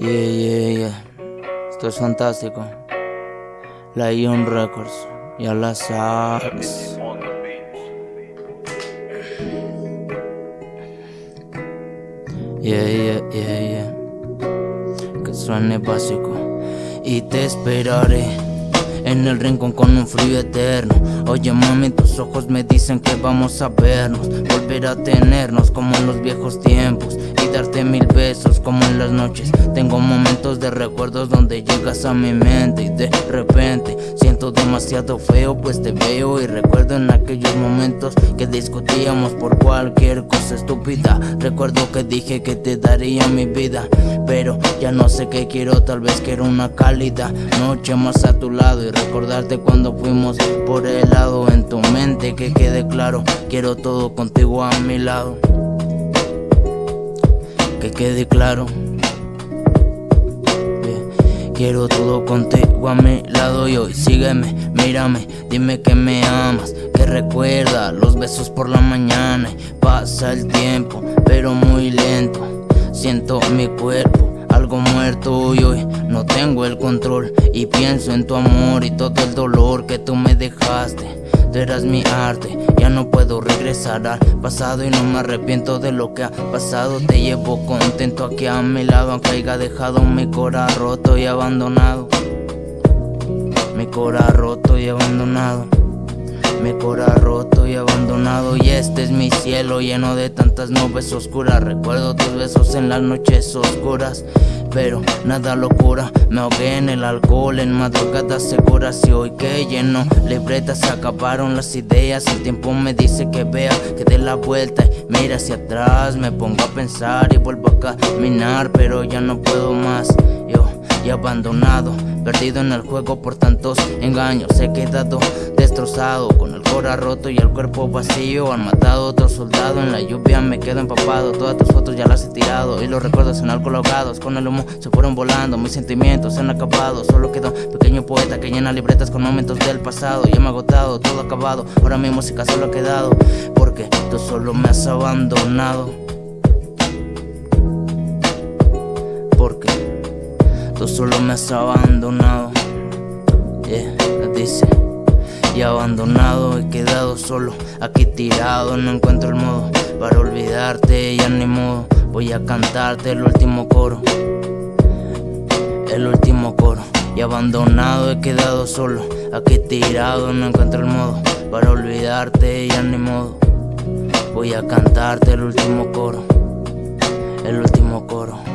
Yeah, yeah, yeah. Esto es fantástico. La Ion Records. Ya la sabes. Yeah, yeah, yeah, yeah. Que suene básico. Y te esperaré en el rincón con un frío eterno. Oye mami, tus ojos me dicen que vamos a vernos, volver a tenernos como en los viejos tiempos y darte mil besos como en las noches. Tengo momentos de recuerdos donde llegas a mi mente y de repente demasiado feo pues te veo y recuerdo en aquellos momentos que discutíamos por cualquier cosa estúpida. Recuerdo que dije que te daría mi vida, pero ya no sé qué quiero, tal vez quiero una cálida noche más a tu lado y recordarte cuando fuimos por el lado en tu mente que quede claro, quiero todo contigo a mi lado. Que quede claro. Quiero todo contigo a mi lado y hoy sígueme, mírame, dime que me amas, que recuerda los besos por la mañana y pasa el tiempo, pero muy lento, siento mi cuerpo algo muerto y hoy no tengo el control y pienso en tu amor y todo el dolor que tú me dejaste. Eras mi arte, ya no puedo regresar al pasado y no me arrepiento de lo que ha pasado. Te llevo contento aquí a mi lado, aunque haya dejado mi cora roto y abandonado. Mi cora roto y abandonado. Mi cora roto y abandonado y este es mi cielo lleno de tantas nubes oscuras. Recuerdo tus besos en las noches oscuras Pero nada locura, me ahogué en el alcohol en madrugadas seguras Y hoy que lleno libretas acabaron las ideas. El tiempo me dice que vea, que dé la vuelta y mira hacia atrás. Me pongo a pensar y vuelvo a caminar pero ya no puedo más. Yo y abandonado Perdido en el juego por tantos engaños He quedado destrozado Con el cora roto y el cuerpo vacío. Han matado a otro soldado En la lluvia me quedo empapado. Todas tus fotos ya las he tirado Y los recuerdos en alcohol ahogados. Con el humo se fueron volando Mis sentimientos se han acabado. Solo quedó un pequeño poeta que llena libretas con momentos del pasado. Ya me ha agotado, todo acabado. Ahora mi música solo ha quedado Porque tú solo me has abandonado. Porque Tú solo me has abandonado. Yeah, dice Y abandonado, he quedado solo Aquí tirado, no encuentro el modo Para olvidarte, ya ni modo Voy a cantarte el último coro El último coro Y abandonado, he quedado solo Aquí tirado, no encuentro el modo Para olvidarte, ya ni modo Voy a cantarte el último coro El último coro